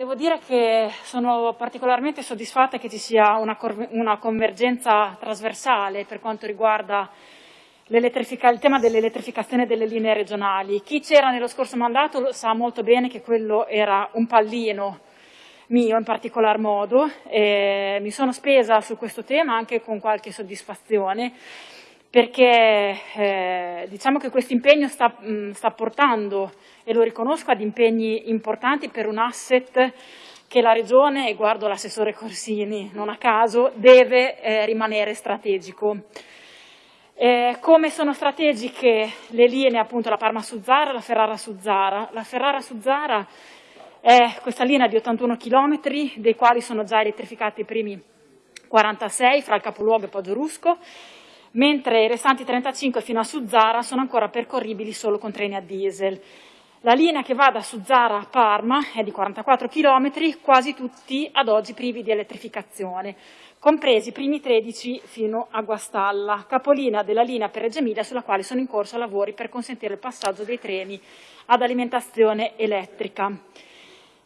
devo dire che sono particolarmente soddisfatta che ci sia una, una convergenza trasversale per quanto riguarda il tema dell'elettrificazione delle linee regionali. Chi c'era nello scorso mandato sa molto bene che quello era un pallino mio in particolar modo. Eh, mi sono spesa su questo tema anche con qualche soddisfazione perché eh, diciamo che questo impegno sta, mh, sta, portando, e lo riconosco, ad impegni importanti per un asset che la Regione, e guardo l'assessore Corsini non a caso, deve eh, rimanere strategico. Eh, come sono strategiche le linee, appunto, la Parma-Suzzara e la Ferrara-Suzzara? La Ferrara-Suzzara è questa linea di 81 km, dei quali sono già elettrificati i primi 46 fra il capoluogo e Poggio mentre i restanti 35 fino a Suzzara sono ancora percorribili solo con treni a diesel. La linea che va da Suzzara a Parma è di 44 km, quasi tutti ad oggi privi di elettrificazione, compresi i primi 13 fino a Guastalla, capolina della linea per Reggio Emilia sulla quale sono in corso lavori per consentire il passaggio dei treni ad alimentazione elettrica.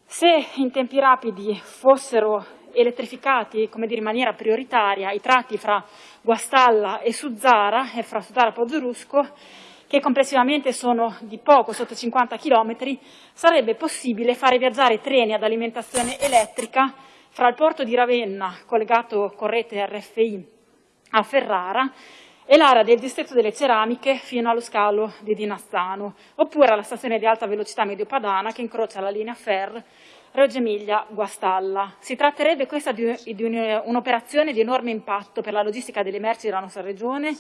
Se in tempi rapidi fossero elettrificati come dire, in maniera prioritaria i tratti fra Guastalla e Suzzara e fra Suzzara e Poggiorusko, che complessivamente sono di poco sotto 50 km, sarebbe possibile fare viaggiare treni ad alimentazione elettrica fra il porto di Ravenna, collegato con rete RFI a Ferrara, e l'area del distretto delle ceramiche fino allo scalo di Dinazzano, oppure alla stazione di alta velocità mediopadana che incrocia la linea Fer Reggio Emilia Guastalla. Si tratterebbe questa di, un'operazione di enorme impatto per la logistica delle merci della nostra regione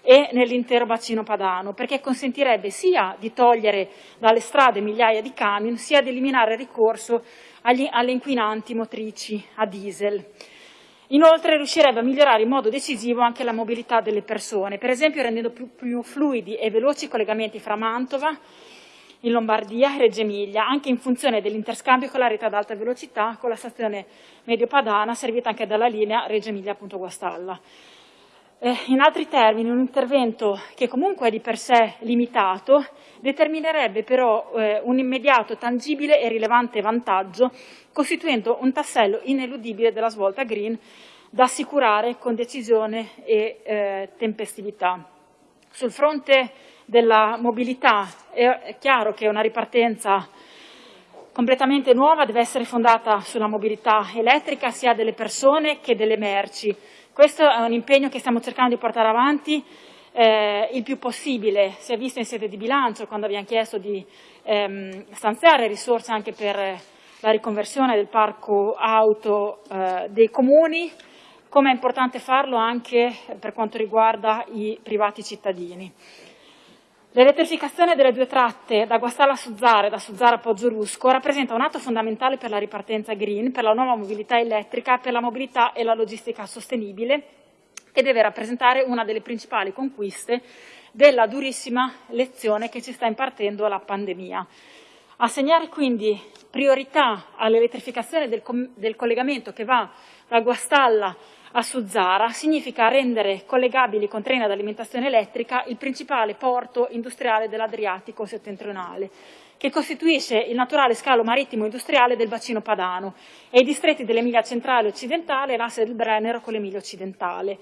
e nell'intero bacino padano, perché consentirebbe sia di togliere dalle strade migliaia di camion, sia di eliminare il ricorso agli, alle inquinanti motrici a diesel. Inoltre riuscirebbe a migliorare in modo decisivo anche la mobilità delle persone, per esempio rendendo più, più fluidi e veloci i collegamenti fra Mantova in Lombardia e Reggio Emilia, anche in funzione dell'interscambio con la rete ad alta velocità con la stazione Mediopadana, servita anche dalla linea Reggio Emilia-Guastalla. Eh, in altri termini, un intervento che comunque è di per sé limitato determinerebbe però eh, un immediato, tangibile e rilevante vantaggio, costituendo un tassello ineludibile della svolta green da assicurare con decisione e eh, tempestività. Sul fronte della mobilità. È chiaro che una ripartenza completamente nuova deve essere fondata sulla mobilità elettrica sia delle persone che delle merci. Questo è un impegno che stiamo cercando di portare avanti eh, il più possibile. Si è visto in sede di bilancio quando abbiamo chiesto di ehm, stanziare risorse anche per la riconversione del parco auto eh, dei comuni, come è importante farlo anche per quanto riguarda i privati cittadini. L'elettrificazione delle due tratte da Guastalla a Suzzara e da Suzzara a Poggiolusco rappresenta un atto fondamentale per la ripartenza green, per la nuova mobilità elettrica, per la mobilità e la logistica sostenibile e deve rappresentare una delle principali conquiste della durissima lezione che ci sta impartendo la pandemia. Assegnare quindi priorità all'elettrificazione del, del collegamento che va da Guastalla a Suzzara significa rendere collegabili con treni ad alimentazione elettrica il principale porto industriale dell'Adriatico settentrionale, che costituisce il naturale scalo marittimo industriale del bacino padano e i distretti dell'Emilia centrale e occidentale e l'asse del Brennero con l'Emilia occidentale.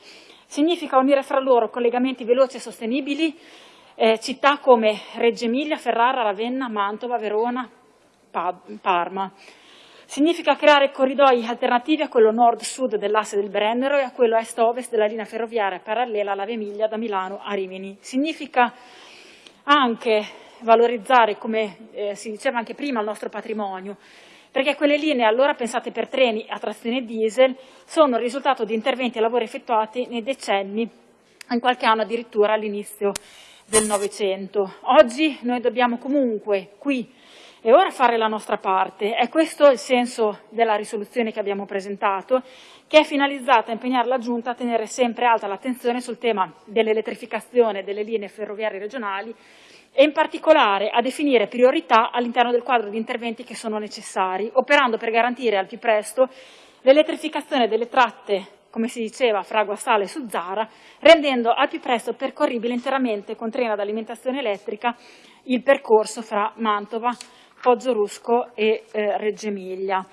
Significa unire fra loro collegamenti veloci e sostenibili eh, città come Reggio Emilia, Ferrara, Ravenna, Mantova, Verona, Parma. Significa creare corridoi alternativi a quello nord-sud dell'asse del Brennero e a quello est-ovest della linea ferroviaria parallela alla Via Emilia da Milano a Rimini. Significa anche valorizzare, come eh, si diceva anche prima, il nostro patrimonio, perché quelle linee allora pensate per treni a trazione diesel sono il risultato di interventi e lavori effettuati nei decenni, in qualche anno addirittura all'inizio del Novecento. Oggi noi dobbiamo comunque qui e ora fare la nostra parte. È questo il senso della risoluzione che abbiamo presentato, che è finalizzata a impegnare la Giunta a tenere sempre alta l'attenzione sul tema dell'elettrificazione delle linee ferroviarie regionali e in particolare a definire priorità all'interno del quadro di interventi che sono necessari, operando per garantire al più presto l'elettrificazione delle tratte come si diceva, fra Guastalla e Suzzara, rendendo al più presto percorribile interamente con treno ad alimentazione elettrica il percorso fra Mantova, Pozzorusco e eh, Reggio Emilia.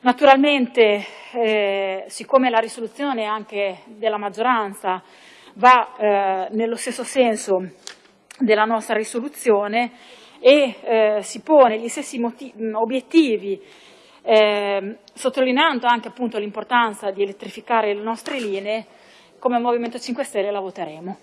Naturalmente, eh, siccome la risoluzione anche della maggioranza va eh, nello stesso senso della nostra risoluzione e eh, si pone gli stessi obiettivi, eh, sottolineando anche l'importanza di elettrificare le nostre linee, come Movimento 5 Stelle la voteremo.